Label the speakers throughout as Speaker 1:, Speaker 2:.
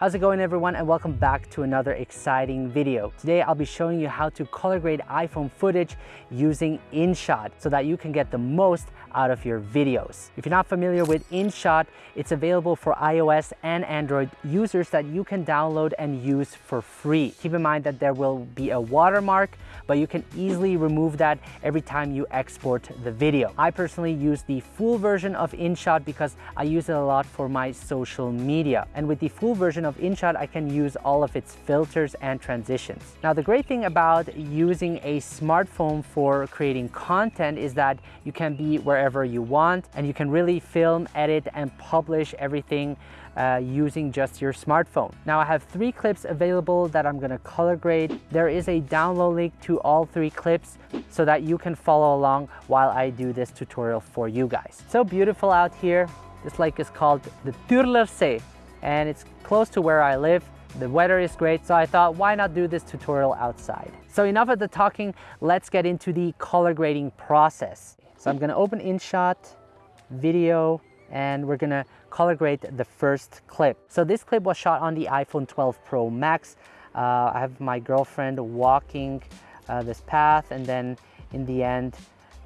Speaker 1: How's it going everyone and welcome back to another exciting video. Today I'll be showing you how to color grade iPhone footage using InShot so that you can get the most out of your videos. If you're not familiar with InShot, it's available for iOS and Android users that you can download and use for free. Keep in mind that there will be a watermark, but you can easily remove that every time you export the video. I personally use the full version of InShot because I use it a lot for my social media. And with the full version of InShot, I can use all of its filters and transitions. Now, the great thing about using a smartphone for creating content is that you can be wherever you want and you can really film, edit, and publish everything uh, using just your smartphone. Now I have three clips available that I'm gonna color grade. There is a download link to all three clips so that you can follow along while I do this tutorial for you guys. So beautiful out here. This lake is called the Turlersee and it's close to where I live. The weather is great, so I thought, why not do this tutorial outside? So enough of the talking, let's get into the color grading process. So I'm gonna open InShot, video, and we're gonna color grade the first clip. So this clip was shot on the iPhone 12 Pro Max. Uh, I have my girlfriend walking uh, this path and then in the end,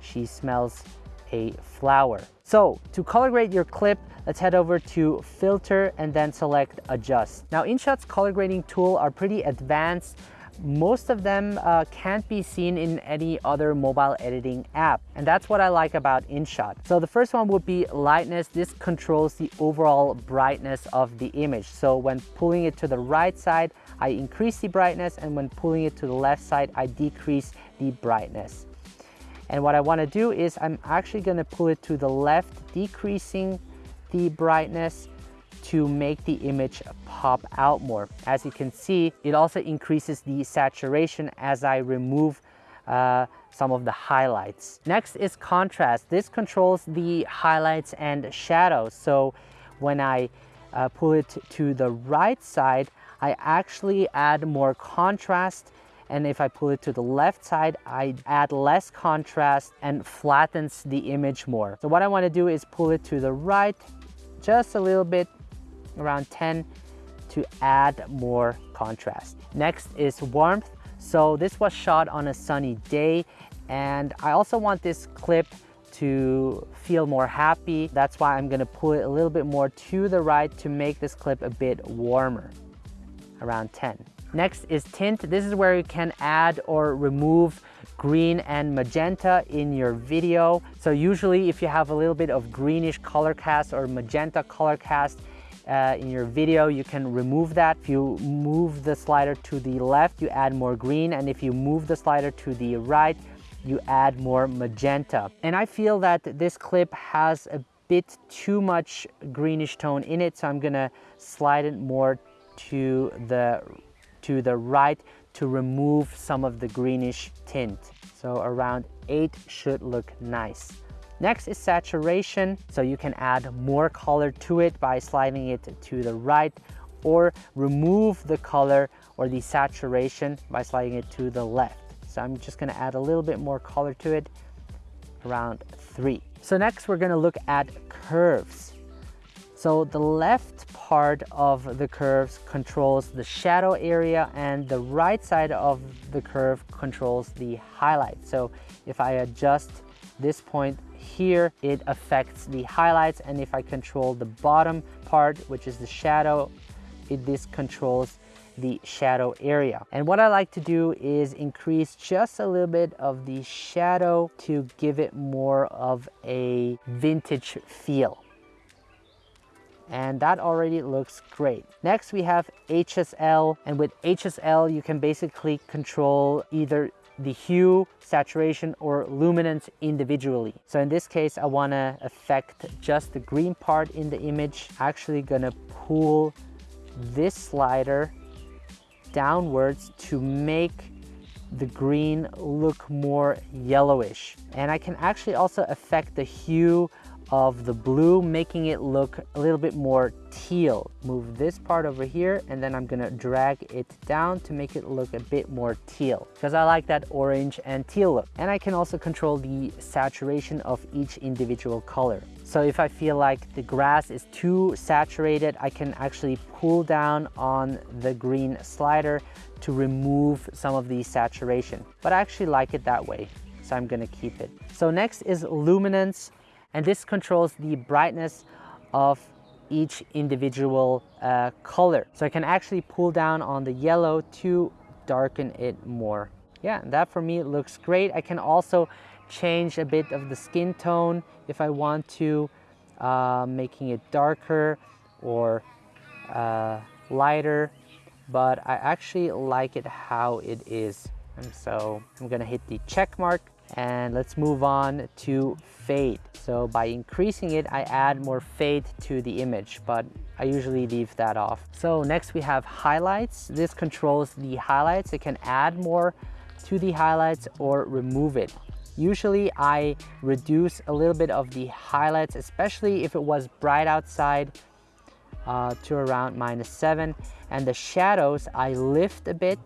Speaker 1: she smells a flower. So to color grade your clip, let's head over to filter and then select adjust. Now InShot's color grading tool are pretty advanced most of them uh, can't be seen in any other mobile editing app. And that's what I like about InShot. So the first one would be lightness. This controls the overall brightness of the image. So when pulling it to the right side, I increase the brightness and when pulling it to the left side, I decrease the brightness. And what I wanna do is I'm actually gonna pull it to the left, decreasing the brightness to make the image pop out more. As you can see, it also increases the saturation as I remove uh, some of the highlights. Next is contrast. This controls the highlights and shadows. So when I uh, pull it to the right side, I actually add more contrast and if I pull it to the left side, I add less contrast and flattens the image more. So what I wanna do is pull it to the right just a little bit around 10 to add more contrast. Next is warmth. So this was shot on a sunny day and I also want this clip to feel more happy. That's why I'm gonna pull it a little bit more to the right to make this clip a bit warmer, around 10. Next is tint. This is where you can add or remove green and magenta in your video. So usually if you have a little bit of greenish color cast or magenta color cast, uh, in your video, you can remove that. If you move the slider to the left, you add more green. And if you move the slider to the right, you add more magenta. And I feel that this clip has a bit too much greenish tone in it. So I'm gonna slide it more to the, to the right to remove some of the greenish tint. So around eight should look nice. Next is saturation. So you can add more color to it by sliding it to the right or remove the color or the saturation by sliding it to the left. So I'm just gonna add a little bit more color to it, around three. So next we're gonna look at curves. So the left part of the curves controls the shadow area and the right side of the curve controls the highlight. So if I adjust this point here, it affects the highlights. And if I control the bottom part, which is the shadow, it, this controls the shadow area. And what I like to do is increase just a little bit of the shadow to give it more of a vintage feel. And that already looks great. Next we have HSL and with HSL you can basically control either the hue, saturation, or luminance individually. So in this case, I wanna affect just the green part in the image. Actually gonna pull this slider downwards to make the green look more yellowish. And I can actually also affect the hue of the blue, making it look a little bit more teal. Move this part over here and then I'm gonna drag it down to make it look a bit more teal because I like that orange and teal look. And I can also control the saturation of each individual color. So if I feel like the grass is too saturated, I can actually pull down on the green slider to remove some of the saturation. But I actually like it that way, so I'm gonna keep it. So next is luminance, and this controls the brightness of each individual uh, color. So I can actually pull down on the yellow to darken it more. Yeah, that for me looks great. I can also change a bit of the skin tone if I want to, uh, making it darker or uh, lighter, but I actually like it how it is. And so I'm gonna hit the check mark and let's move on to fade. So by increasing it, I add more fade to the image, but I usually leave that off. So next we have highlights. This controls the highlights. It can add more to the highlights or remove it. Usually I reduce a little bit of the highlights, especially if it was bright outside uh, to around minus seven. And the shadows I lift a bit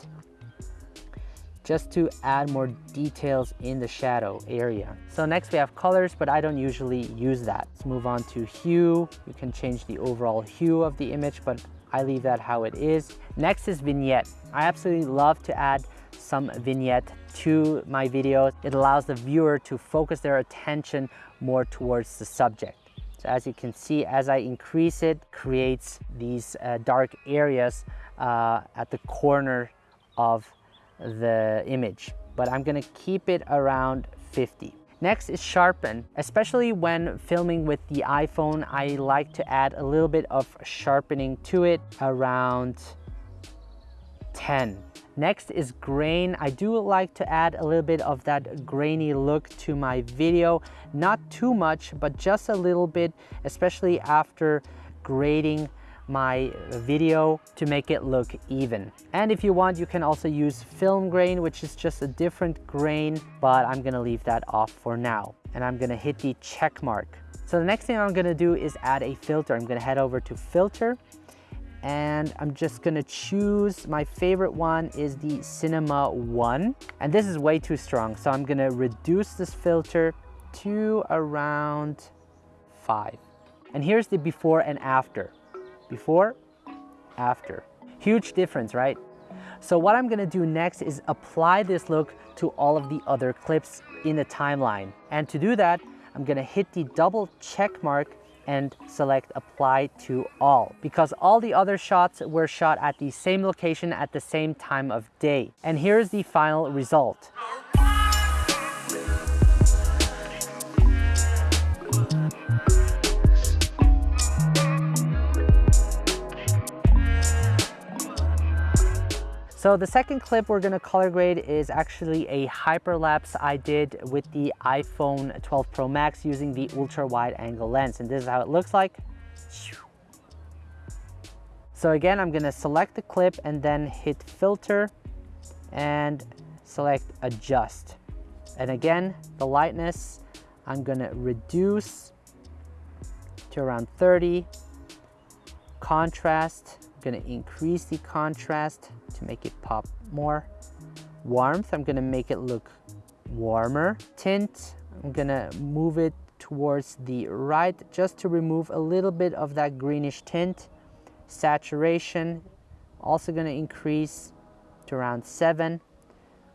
Speaker 1: just to add more details in the shadow area. So next we have colors, but I don't usually use that. Let's move on to hue. You can change the overall hue of the image, but I leave that how it is. Next is vignette. I absolutely love to add some vignette to my videos. It allows the viewer to focus their attention more towards the subject. So as you can see, as I increase it, creates these uh, dark areas uh, at the corner of the image. But I'm gonna keep it around 50. Next is sharpen. Especially when filming with the iPhone, I like to add a little bit of sharpening to it around 10. Next is grain. I do like to add a little bit of that grainy look to my video. Not too much, but just a little bit, especially after grading my video to make it look even. And if you want, you can also use film grain, which is just a different grain, but I'm gonna leave that off for now. And I'm gonna hit the check mark. So the next thing I'm gonna do is add a filter. I'm gonna head over to filter and I'm just gonna choose, my favorite one is the Cinema 1. And this is way too strong, so I'm gonna reduce this filter to around five. And here's the before and after. Before, after. Huge difference, right? So what I'm gonna do next is apply this look to all of the other clips in the timeline. And to do that, I'm gonna hit the double check mark and select apply to all because all the other shots were shot at the same location at the same time of day. And here's the final result. So the second clip we're gonna color grade is actually a hyperlapse I did with the iPhone 12 Pro Max using the ultra wide angle lens. And this is how it looks like. So again, I'm gonna select the clip and then hit filter and select adjust. And again, the lightness, I'm gonna reduce to around 30. Contrast, I'm gonna increase the contrast to make it pop more. Warmth, I'm gonna make it look warmer. Tint, I'm gonna move it towards the right just to remove a little bit of that greenish tint. Saturation, also gonna increase to around seven.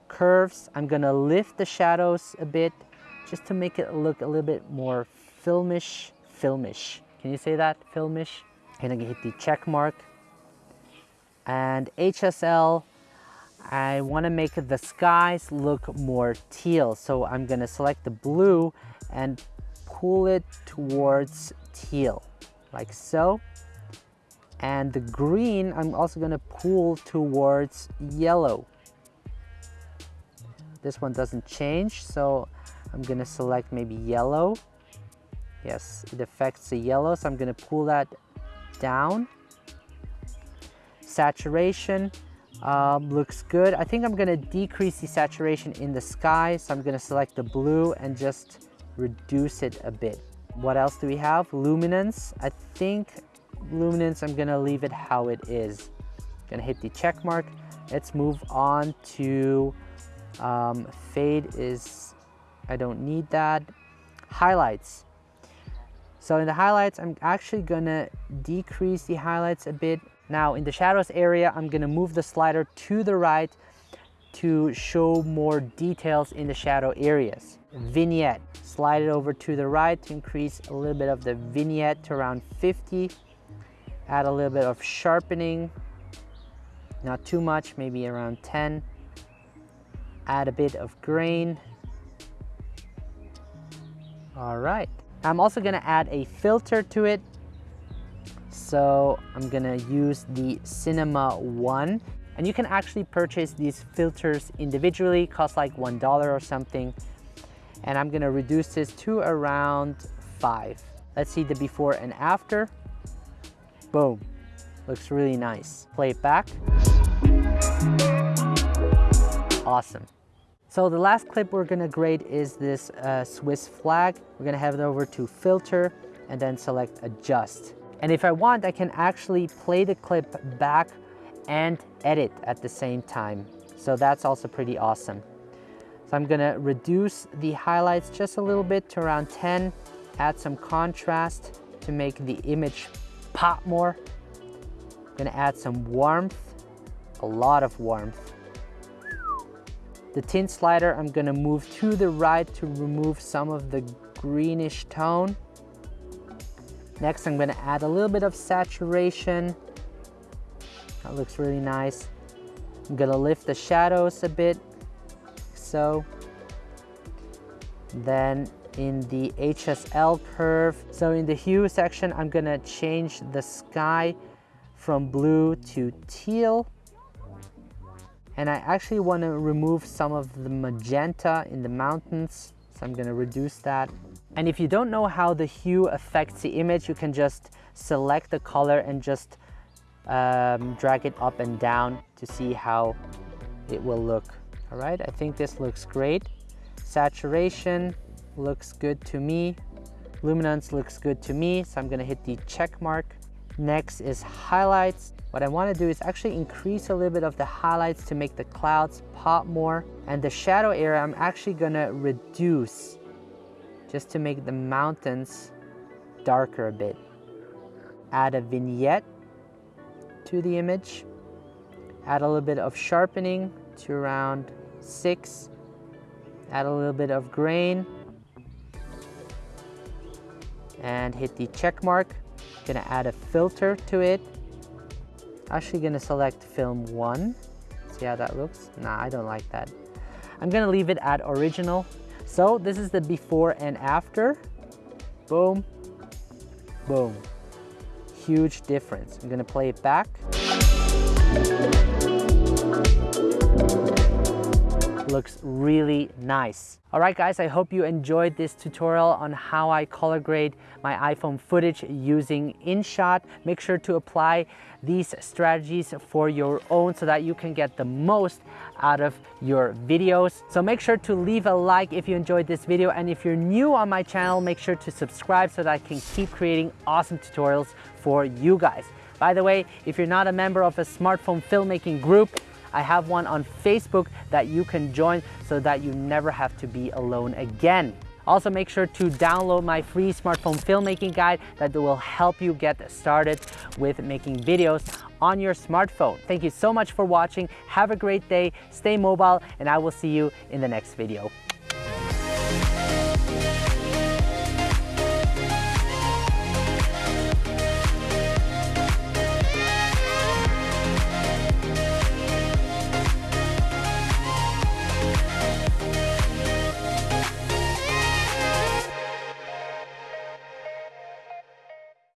Speaker 1: Curves, I'm gonna lift the shadows a bit just to make it look a little bit more filmish, filmish. Can you say that, filmish? And I'm gonna hit the check mark and HSL, I want to make the skies look more teal. So I'm going to select the blue and pull it towards teal, like so. And the green, I'm also going to pull towards yellow. This one doesn't change, so I'm going to select maybe yellow. Yes, it affects the yellow, so I'm going to pull that down Saturation um, looks good. I think I'm gonna decrease the saturation in the sky. So I'm gonna select the blue and just reduce it a bit. What else do we have? Luminance. I think luminance, I'm gonna leave it how it is. Gonna hit the check mark. Let's move on to um, fade is, I don't need that. Highlights. So in the highlights, I'm actually gonna decrease the highlights a bit. Now in the shadows area, I'm gonna move the slider to the right to show more details in the shadow areas. Vignette, slide it over to the right to increase a little bit of the vignette to around 50. Add a little bit of sharpening, not too much, maybe around 10. Add a bit of grain. All right. I'm also gonna add a filter to it. So I'm gonna use the Cinema One. And you can actually purchase these filters individually, cost like $1 or something. And I'm gonna reduce this to around five. Let's see the before and after. Boom, looks really nice. Play it back. Awesome. So the last clip we're gonna grade is this uh, Swiss flag. We're gonna head over to filter and then select adjust. And if I want, I can actually play the clip back and edit at the same time. So that's also pretty awesome. So I'm gonna reduce the highlights just a little bit to around 10, add some contrast to make the image pop more. I'm gonna add some warmth, a lot of warmth. The tint slider, I'm gonna move to the right to remove some of the greenish tone. Next, I'm gonna add a little bit of saturation. That looks really nice. I'm gonna lift the shadows a bit, so. Then in the HSL curve, so in the hue section, I'm gonna change the sky from blue to teal. And I actually wanna remove some of the magenta in the mountains, so I'm gonna reduce that. And if you don't know how the hue affects the image, you can just select the color and just um, drag it up and down to see how it will look. All right, I think this looks great. Saturation looks good to me. Luminance looks good to me, so I'm gonna hit the check mark. Next is highlights. What I wanna do is actually increase a little bit of the highlights to make the clouds pop more. And the shadow area, I'm actually gonna reduce just to make the mountains darker a bit. Add a vignette to the image. Add a little bit of sharpening to around six. Add a little bit of grain. And hit the check mark. Gonna add a filter to it. Actually gonna select film one. See how that looks? Nah, I don't like that. I'm gonna leave it at original so this is the before and after. Boom, boom. Huge difference. I'm gonna play it back. Looks really nice. All right guys, I hope you enjoyed this tutorial on how I color grade my iPhone footage using InShot. Make sure to apply these strategies for your own so that you can get the most out of your videos. So make sure to leave a like if you enjoyed this video and if you're new on my channel, make sure to subscribe so that I can keep creating awesome tutorials for you guys. By the way, if you're not a member of a smartphone filmmaking group, I have one on Facebook that you can join so that you never have to be alone again. Also make sure to download my free smartphone filmmaking guide that will help you get started with making videos on your smartphone. Thank you so much for watching. Have a great day, stay mobile, and I will see you in the next video.